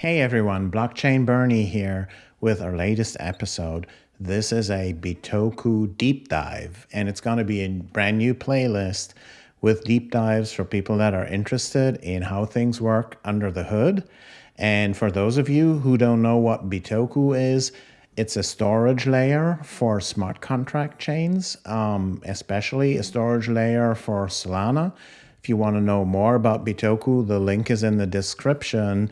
Hey everyone, Blockchain Bernie here with our latest episode. This is a Bitoku deep dive, and it's going to be a brand new playlist with deep dives for people that are interested in how things work under the hood. And for those of you who don't know what Bitoku is, it's a storage layer for smart contract chains, um, especially a storage layer for Solana. If you want to know more about Bitoku, the link is in the description.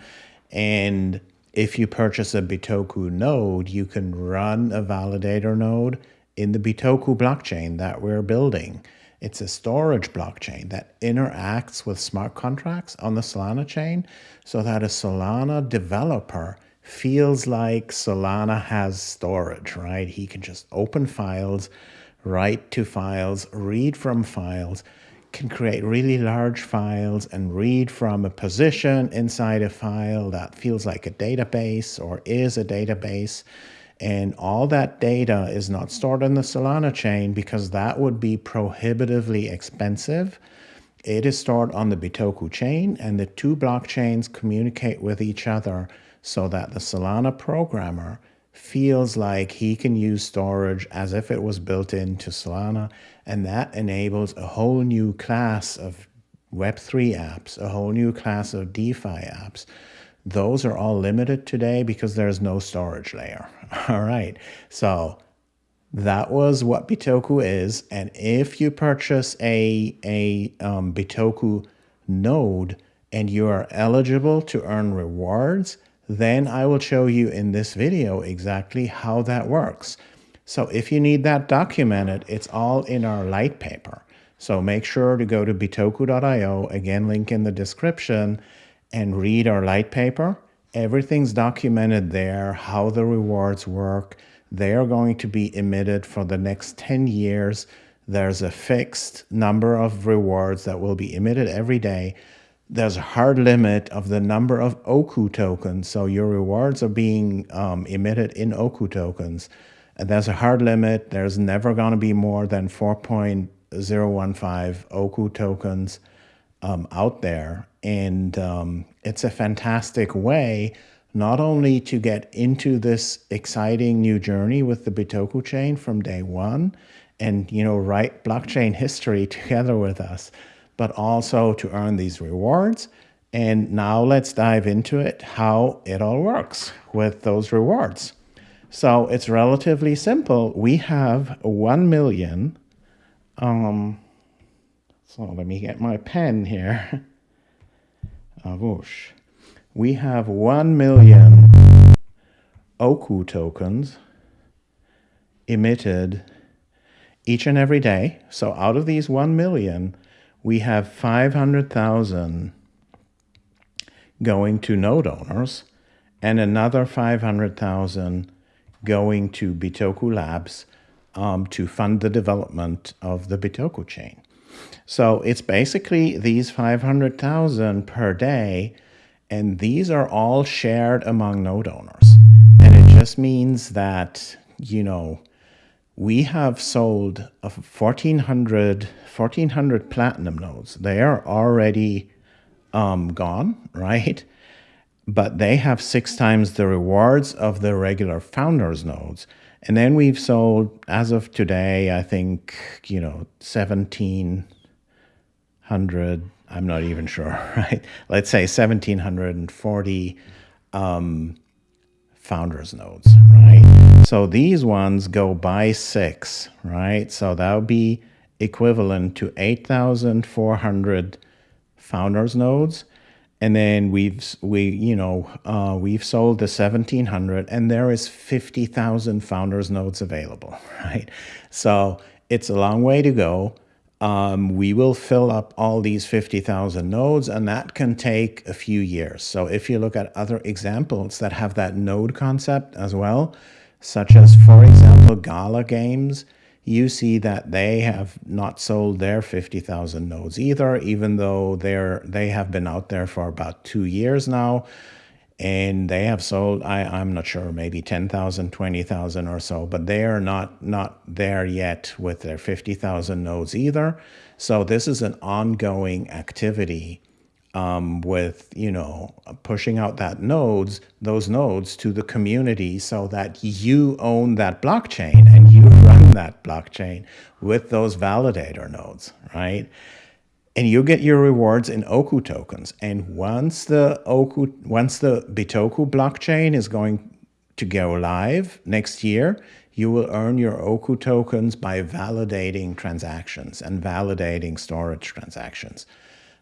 And if you purchase a Bitoku node, you can run a validator node in the Bitoku blockchain that we're building. It's a storage blockchain that interacts with smart contracts on the Solana chain so that a Solana developer feels like Solana has storage, right? He can just open files, write to files, read from files, can create really large files and read from a position inside a file that feels like a database or is a database. And all that data is not stored in the Solana chain because that would be prohibitively expensive. It is stored on the Bitoku chain and the two blockchains communicate with each other so that the Solana programmer feels like he can use storage as if it was built into Solana. And that enables a whole new class of Web3 apps, a whole new class of DeFi apps. Those are all limited today because there's no storage layer. All right. So that was what Bitoku is. And if you purchase a, a um, Bitoku node and you are eligible to earn rewards, then I will show you in this video exactly how that works. So if you need that documented, it's all in our light paper. So make sure to go to bitoku.io, again, link in the description, and read our light paper. Everything's documented there, how the rewards work. They are going to be emitted for the next 10 years. There's a fixed number of rewards that will be emitted every day there's a hard limit of the number of Oku tokens. So your rewards are being um, emitted in Oku tokens. And there's a hard limit. There's never going to be more than 4.015 Oku tokens um, out there. And um, it's a fantastic way not only to get into this exciting new journey with the Bitoku chain from day one and, you know, write blockchain history together with us, but also to earn these rewards. And now let's dive into it, how it all works with those rewards. So it's relatively simple. We have 1 million. Um, so let me get my pen here. Whoosh. We have 1 million Oku tokens emitted each and every day. So out of these 1 million, we have 500,000 going to node owners and another 500,000 going to Bitoku Labs um, to fund the development of the Bitoku chain. So it's basically these 500,000 per day, and these are all shared among node owners. And it just means that, you know, we have sold 1,400, 1,400 platinum nodes. They are already um, gone, right? But they have six times the rewards of the regular founders nodes. And then we've sold, as of today, I think, you know, 1,700, I'm not even sure, right? Let's say 1,740 um, founders nodes, right? So these ones go by six, right? So that would be equivalent to 8,400 founders nodes. And then we've, we, you know, uh, we've sold the 1700 and there is 50,000 founders nodes available, right? So it's a long way to go um, we will fill up all these 50,000 nodes and that can take a few years. So if you look at other examples that have that node concept as well, such as, for example, Gala Games, you see that they have not sold their 50,000 nodes either, even though they're, they have been out there for about two years now and they have sold I, i'm not sure maybe 10000 20000 or so but they are not not there yet with their 50000 nodes either. So this is an ongoing activity um, with you know pushing out that nodes those nodes to the community so that you own that blockchain and you run that blockchain with those validator nodes right? And you get your rewards in oku tokens. And once the oku once the bitoku blockchain is going to go live next year you will earn your oku tokens by validating transactions and validating storage transactions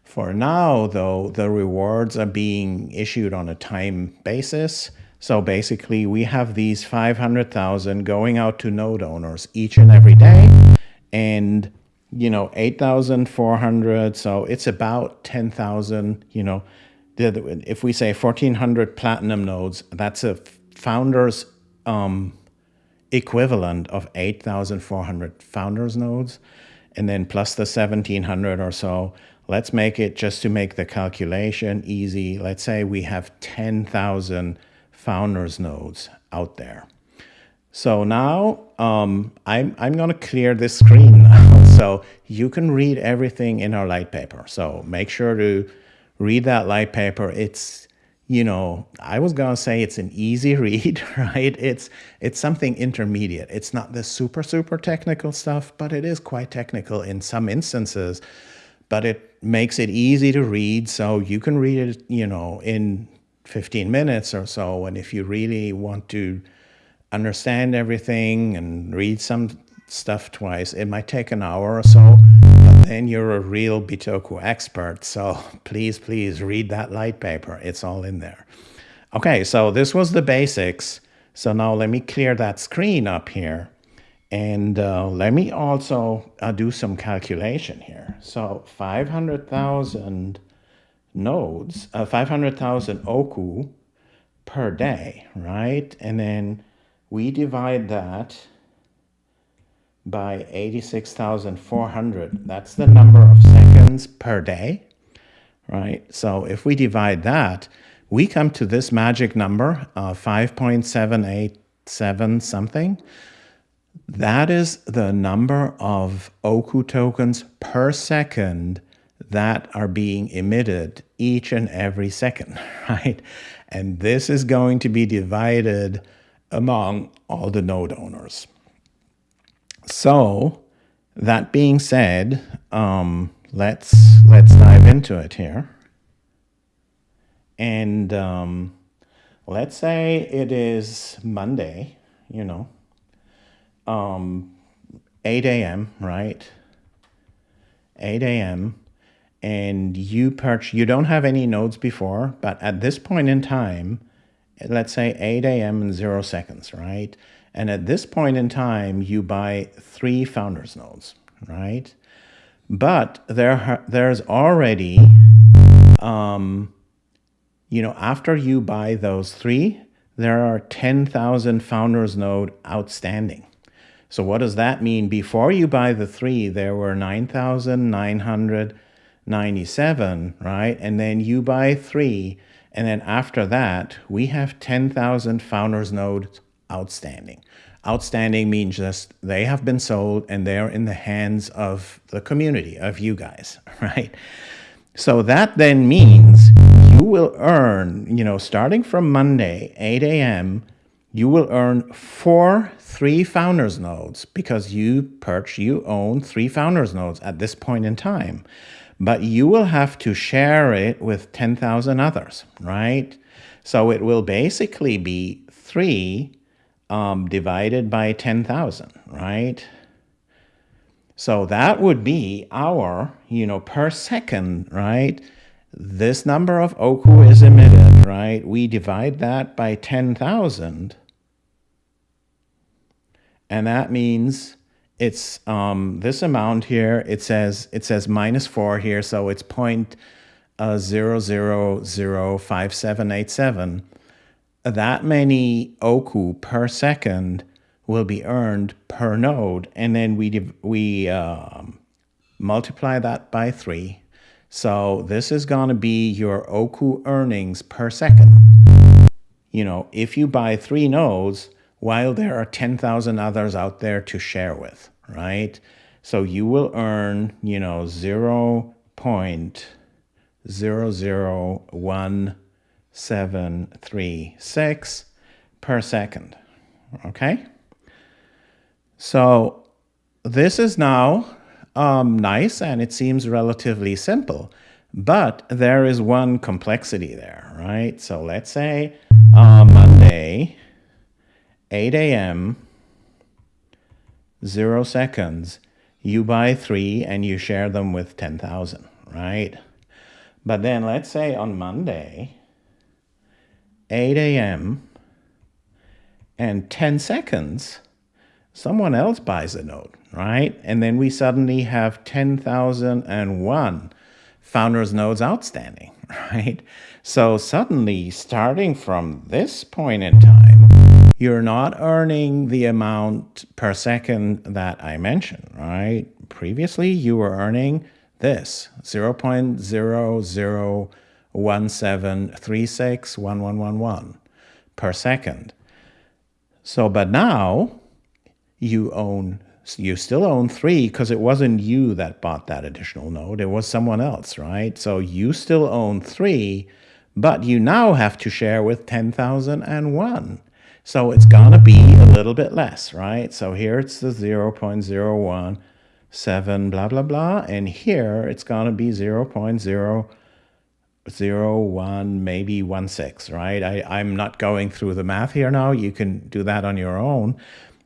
for now, though, the rewards are being issued on a time basis. So basically, we have these 500,000 going out to node owners each and every day. And, you know, 8,400. So it's about 10,000, you know, if we say 1,400 platinum nodes, that's a founder's um, equivalent of 8,400 founders nodes. And then plus the 1,700 or so Let's make it just to make the calculation easy. Let's say we have 10,000 founders nodes out there. So now um, I'm, I'm going to clear this screen now so you can read everything in our light paper. So make sure to read that light paper. It's, you know, I was going to say it's an easy read, right? It's, it's something intermediate. It's not the super, super technical stuff, but it is quite technical in some instances but it makes it easy to read. So you can read it, you know, in 15 minutes or so. And if you really want to understand everything and read some stuff twice, it might take an hour or so. Then you're a real Bitoku expert. So please, please read that light paper. It's all in there. Okay, so this was the basics. So now let me clear that screen up here. And uh, let me also uh, do some calculation here. So 500,000 nodes, uh, 500,000 oku per day, right? And then we divide that by 86,400. That's the number of seconds per day, right? So if we divide that, we come to this magic number, uh, 5.787 something. That is the number of Oku tokens per second that are being emitted each and every second, right? And this is going to be divided among all the node owners. So that being said, um, let's let's dive into it here. And um, let's say it is Monday, you know, um, 8 a.m., right? 8 a.m. And you perch, you don't have any nodes before, but at this point in time, let's say 8 a.m. and zero seconds, right? And at this point in time, you buy three founders nodes, right? But there, there's already, um, you know, after you buy those three, there are 10,000 founders node outstanding. So what does that mean? Before you buy the three, there were 9,997, right? And then you buy three. And then after that, we have 10,000 founders nodes outstanding. Outstanding means just they have been sold and they're in the hands of the community, of you guys, right? So that then means you will earn, you know, starting from Monday, 8 a.m., you will earn four three founders nodes because you perch, you own three founders nodes at this point in time. But you will have to share it with 10,000 others, right? So it will basically be three um, divided by 10,000, right? So that would be our, you know, per second, right? This number of Oku is emitted, right? We divide that by 10,000 and that means it's um, this amount here. It says it says minus four here, so it's point uh, zero zero zero five seven eight seven. That many oku per second will be earned per node, and then we we um, multiply that by three. So this is going to be your oku earnings per second. You know, if you buy three nodes, while there are 10,000 others out there to share with, right? So you will earn, you know, 0 0.005 0.001736 per second. Okay? So this is now um, nice and it seems relatively simple, but there is one complexity there, right? So let's say uh, Monday, 8 a.m., zero seconds, you buy three and you share them with 10,000, right? But then let's say on Monday, 8 a.m., and 10 seconds, someone else buys a node, right? And then we suddenly have 10,001 founders nodes outstanding, right? So suddenly, starting from this point in time, you're not earning the amount per second that I mentioned, right? Previously, you were earning this 0 0.0017361111 per second. So, but now you own, you still own three because it wasn't you that bought that additional node. It was someone else, right? So you still own three, but you now have to share with 10,001. So it's going to be a little bit less, right? So here it's the 0 0.017 blah, blah, blah. And here it's going to be 0 0.0 zero, one, maybe one six, right? I, I'm not going through the math here now. You can do that on your own.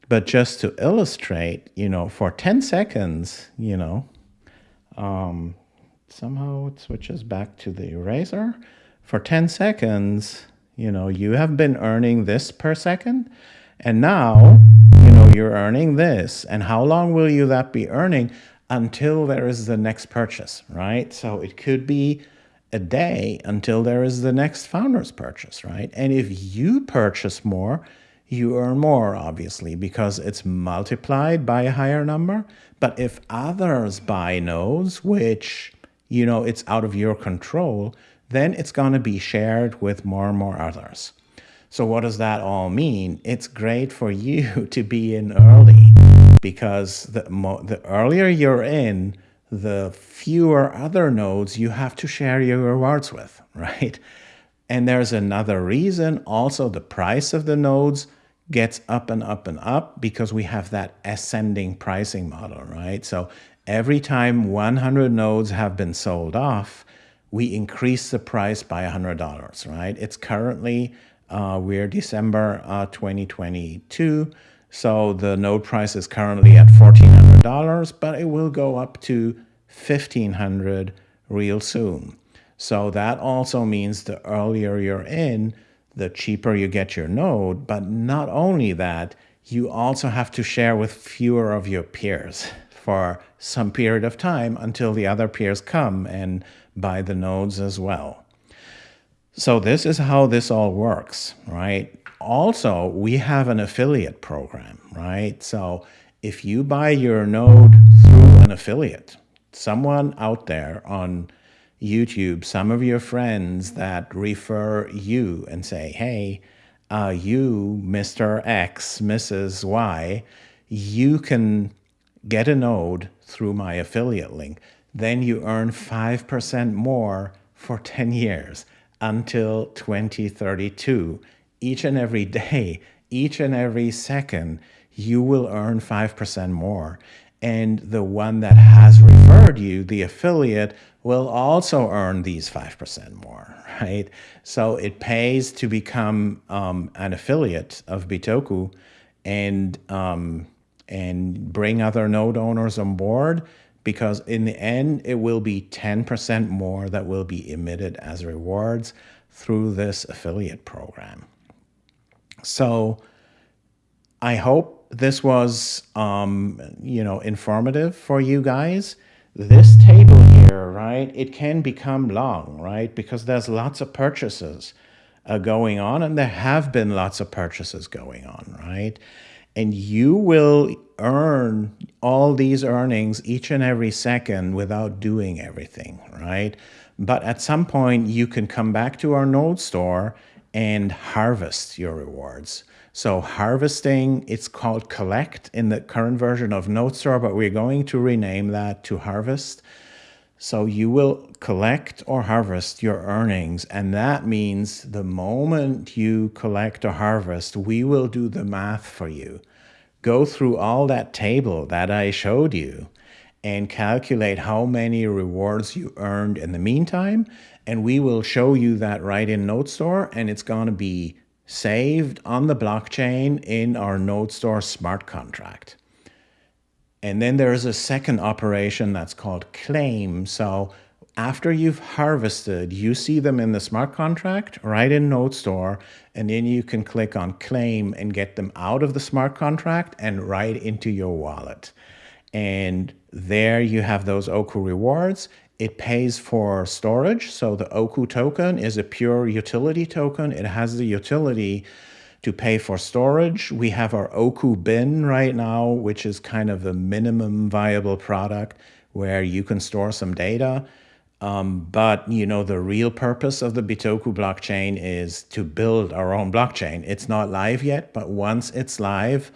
But just to illustrate, you know, for 10 seconds, you know, um, somehow it switches back to the eraser. For 10 seconds, you know, you have been earning this per second. And now, you know, you're earning this. And how long will you that be earning? Until there is the next purchase, right? So it could be a day until there is the next founder's purchase, right? And if you purchase more, you earn more, obviously, because it's multiplied by a higher number. But if others buy nodes, which, you know, it's out of your control, then it's going to be shared with more and more others. So what does that all mean? It's great for you to be in early because the, the earlier you're in, the fewer other nodes you have to share your rewards with, right? And there's another reason also the price of the nodes gets up and up and up because we have that ascending pricing model, right? So every time 100 nodes have been sold off, we increase the price by $100, right? It's currently, uh, we're December uh, 2022, so the node price is currently at $1,400, but it will go up to 1500 real soon. So that also means the earlier you're in, the cheaper you get your node. But not only that, you also have to share with fewer of your peers for some period of time until the other peers come and buy the nodes as well. So this is how this all works, right? Also, we have an affiliate program, right? So if you buy your node through an affiliate, someone out there on YouTube, some of your friends that refer you and say, hey, uh, you, Mr. X, Mrs. Y, you can get a node through my affiliate link. Then you earn 5% more for 10 years until 2032. Each and every day, each and every second, you will earn 5% more. And the one that has referred you, the affiliate, will also earn these 5% more, right? So it pays to become um, an affiliate of Bitoku and, um, and bring other node owners on board because in the end, it will be 10% more that will be emitted as rewards through this affiliate program. So I hope this was, um, you know, informative for you guys. This table here, right, it can become long, right, because there's lots of purchases uh, going on, and there have been lots of purchases going on, right? And you will earn all these earnings each and every second without doing everything, right? But at some point, you can come back to our node store and harvest your rewards. So harvesting, it's called collect in the current version of NodeStore, but we're going to rename that to harvest. So you will collect or harvest your earnings. And that means the moment you collect or harvest, we will do the math for you. Go through all that table that I showed you and calculate how many rewards you earned in the meantime. And we will show you that right in NodeStore and it's going to be saved on the blockchain in our NodeStore smart contract. And then there's a second operation that's called claim. So after you've harvested, you see them in the smart contract right in NodeStore, and then you can click on claim and get them out of the smart contract and right into your wallet. And there you have those Oku rewards. It pays for storage. So the Oku token is a pure utility token. It has the utility to pay for storage. We have our Oku bin right now, which is kind of the minimum viable product where you can store some data. Um, but you know the real purpose of the Bitoku blockchain is to build our own blockchain. It's not live yet, but once it's live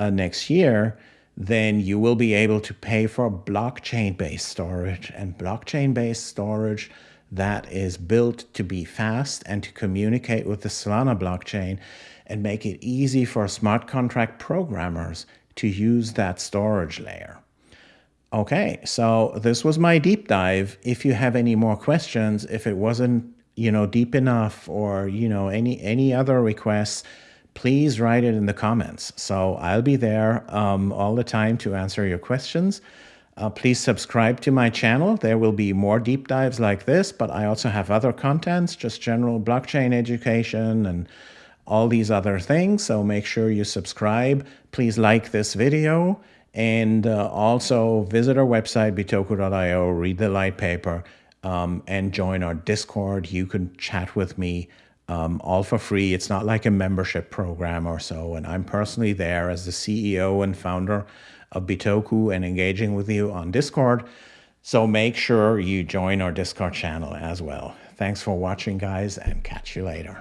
uh, next year, then you will be able to pay for blockchain-based storage and blockchain-based storage that is built to be fast and to communicate with the Solana blockchain and make it easy for smart contract programmers to use that storage layer. Okay, so this was my deep dive. If you have any more questions, if it wasn't, you know, deep enough or, you know, any any other requests, please write it in the comments. So I'll be there um, all the time to answer your questions. Uh, please subscribe to my channel. There will be more deep dives like this, but I also have other contents, just general blockchain education and all these other things. So make sure you subscribe. Please like this video and uh, also visit our website, bitoku.io, read the light paper, um, and join our Discord. You can chat with me um, all for free. It's not like a membership program or so. And I'm personally there as the CEO and founder of Bitoku and engaging with you on Discord. So make sure you join our Discord channel as well. Thanks for watching, guys, and catch you later.